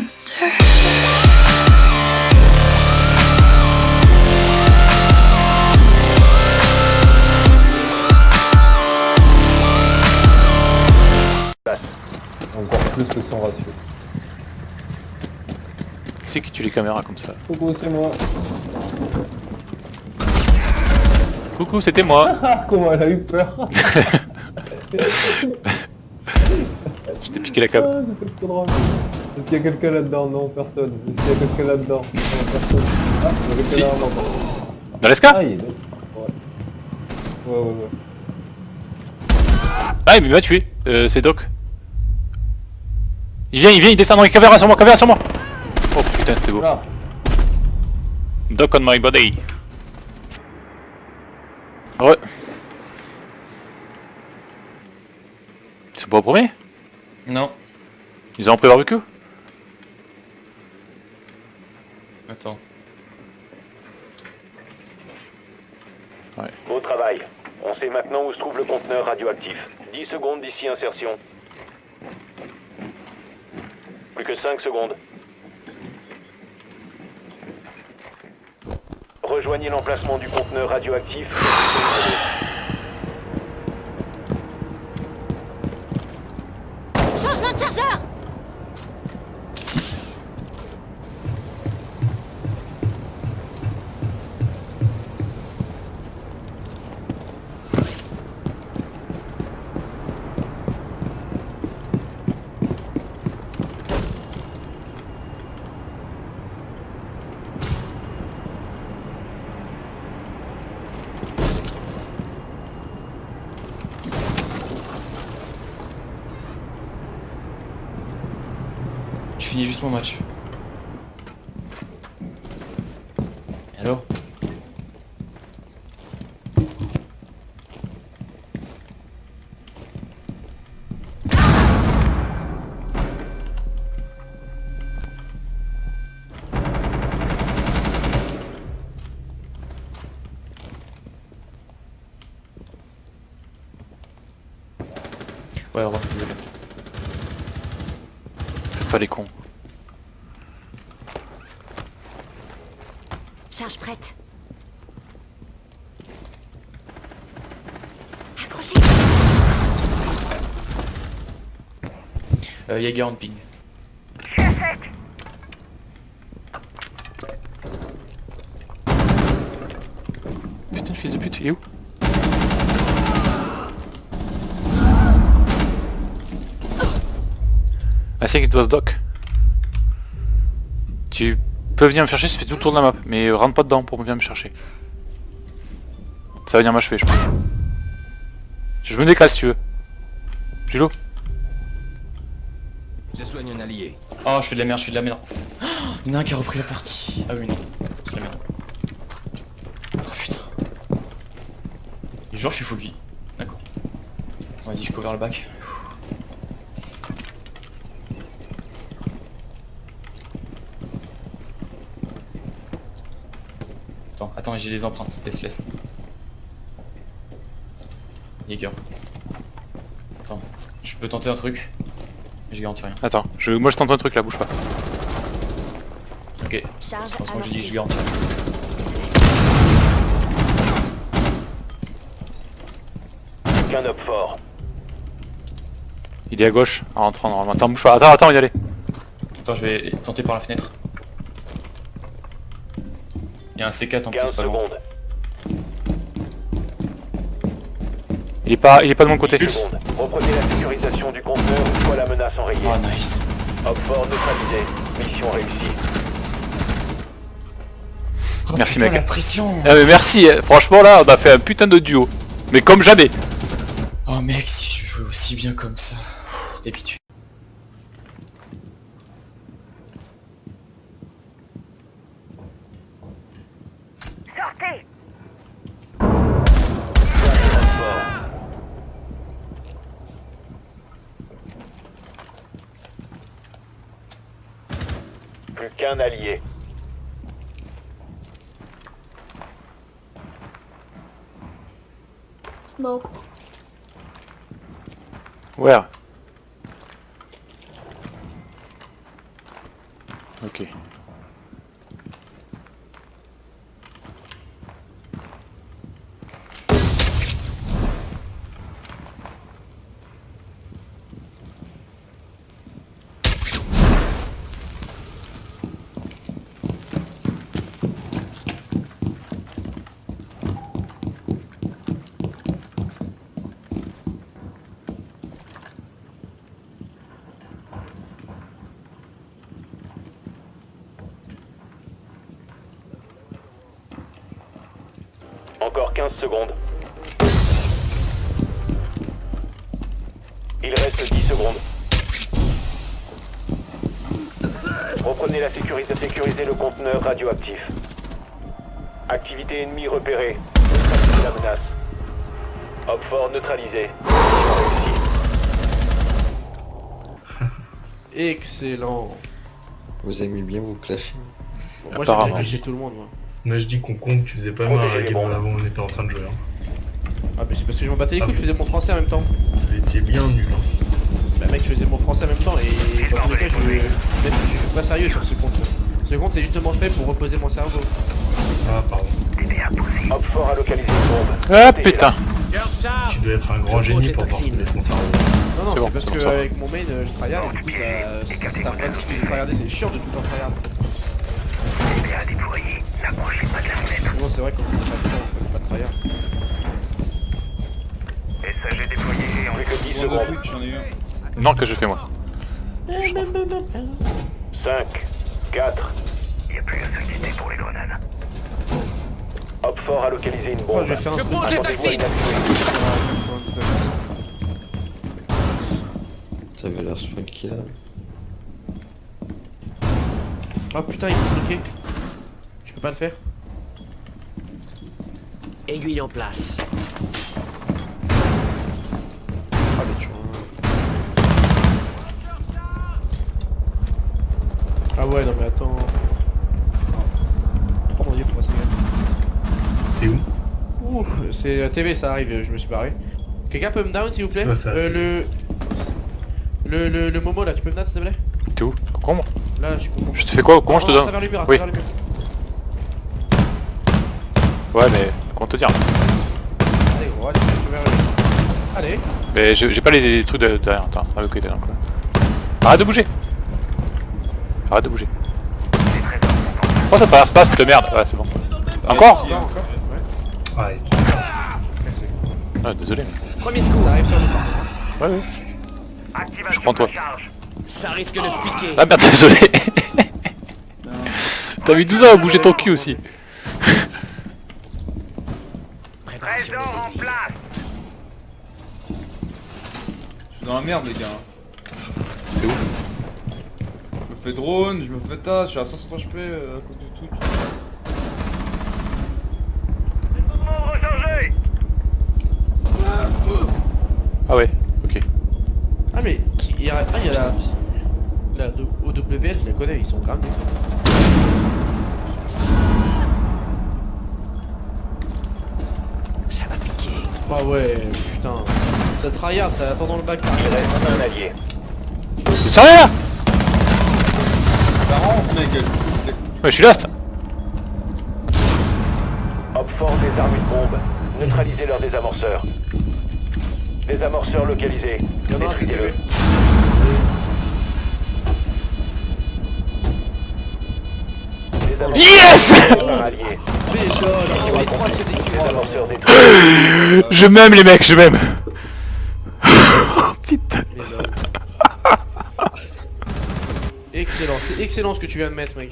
monster. Encore plus que son ratio. C'est qui tue les caméras comme ça Coucou, c'est moi. Coucou, c'était moi Ah, comment elle a eu peur Je t'ai piqué la cam. Ah. Est-ce qu'il y a quelqu'un là-dedans Non, personne. Est-ce qu'il y a quelqu'un là-dedans Non, personne. Ah, il y a quelqu'un Si. là non. Dans l'esca Ah, il est là. Ouais. Ouais, ouais, ouais. Ah, mais il m'a tué. Euh, c'est Doc. Il vient, il vient, il descend dans les caméras sur moi, caméra sur moi Oh putain, c'était beau. Là. Doc on my body. Ouais. Ils sont pas au premier? Non. Ils ont pris barbecue Attends. Beau travail. On sait maintenant où se trouve le conteneur radioactif. 10 secondes d'ici insertion. Plus que 5 secondes. Rejoignez l'emplacement du conteneur radioactif. Changement de chargeur Je finis juste mon match. Allô Ouais, au revoir, désolé. Pas les cons. Charge prête. Accrochez Euh, Jaeger en ping. Putain, fils de pute, il est où? I think it was Doc. Tu peux venir me chercher, ça fait tout le tour de la map, mais rentre pas dedans pour venir me chercher. Ça va venir m'achever, je pense. Je me décale si tu veux. Gilo Je soigne un allié. Oh, je fais de la merde, je fais de la merde. Oh, il y en a un qui a repris la partie. Ah oui, non. C'est la merde. Oh putain. Et genre, je suis full vie. D'accord. Vas-y, je cover le bac. Attends, j'ai des empreintes. Laisse, laisse. Jaeger. Attends, je peux tenter un truc. mais Je garantis rien. Attends, je... moi je tente un truc là, bouge pas. Ok. Charge que moi j'ai dit je garantis. Fort. Il est à gauche, en rentrant normalement. Attends, bouge pas, attends, attends, y aller. Attends, je vais tenter par la fenêtre. Il y a un C4 en plus, 15 pas loin. secondes. Il est pas, il est pas de mon côté. Reprenez la sécurisation du conteneur une fois la menace enrayée. Oh nice. Up fort neutralisé. Mission réussie. Oh, Merci, putain, mec. la pression Ah mais merci, hein. franchement là on a fait un putain de duo. Mais comme jamais. Oh mec, si je jouais aussi bien comme ça. D'habitude. Qu'un allié. Smoke. Where? Encore 15 secondes. Il reste 10 secondes. Reprenez la sécurité, sécurisez le conteneur radioactif. Activité ennemie repérée. Neutralisez la menace. Hop fort neutralisé. Excellent. Vous aimez bien vous clasher Bon, moi Apparemment. j'ai tout le monde moi. Moi je dis qu'on compte, tu faisais pas mal à la game avant on était en train de jouer. hein. Ah mais c'est parce que je m'en battais les couilles, Ah, je faisais mon français en même temps. Vous étiez bien nuls. Hein. Bah mec, je faisais mon français en même temps et dans tous les cas, je, même, je suis pas sérieux sur ce compte. Ce compte c'est justement fait pour reposer mon cerveau. Ah pardon. Hop fort a localisé une bombe. Ah putain Tu dois être un grand génie pour pouvoir ton cerveau. Non non, C'est bon, parce que ça avec mon main euh, je tryhard et du coup ça, ça de tryharder, c'est chiant de tout le temps tryhard. Bon c'est vrai qu'on fait pas de temps, on fait pas de tryhard. Plus que 10 Bon, secondes. j'en ai eu un. Non, que je fais moi. 5, 4. Hop fort a localisé une Oh, bombe. je vais faire un Je à une activité. Ça avait l'air spunky là. Oh putain il est bloqué. Je peux pas le faire. Aiguille en place. Ah mais tu Ah ouais non mais attends. Oh mon dieu pourquoi gagne C'est où? Ouh, c'est TV, ça arrive, je me suis barré. Quelqu'un peut me down s'il vous plaît Ouais, euh, le... le... Le le Momo là, tu peux me down s'il te plaît? T'es où? Concombre Là, là, je suis content. Je te fais quoi? Comment je te À donne? Oui. Ouais, mais comment te dire Allez gros, allez, je. Allez. Mais j'ai pas les, les trucs de- derrière. Attends, à côté donc. Arrête de bouger Arrête de bouger. Pourquoi ça traverse pas cette merde Ouais, c'est bon. Encore Encore, encore Ouais. Ah, désolé. mais- Premier secours. Ça arrive sur le. Ouais, ouais. Je prends toi. Ça risque de piquer. Ah merde, désolé T'as mis 12 ans à bouger ton cul aussi. Préparation des aiguilles. Je suis dans la merde, les gars. C'est où? Je me fais drone, je me fais tas, je suis à 160 HP euh, à cause de tout. Ah ouais, ok. Ah mais il y a, ah, il y a la... OWL, je la connais, ils sont quand même... Ah ouais, putain. Ça tryhard, ça attend dans le bac. Il reste un allié. T'es sérieux là? Ça rentre, mec. Ouais, je suis last Hop fort désarme une bombe. Neutralisez leurs désamorceurs. Désamorceur localisé. Il y en a un qui est Détruisez-le. Yes. Je m'aime les mecs, je m'aime Oh putain. Excellent, c'est excellent ce que tu viens de mettre mec.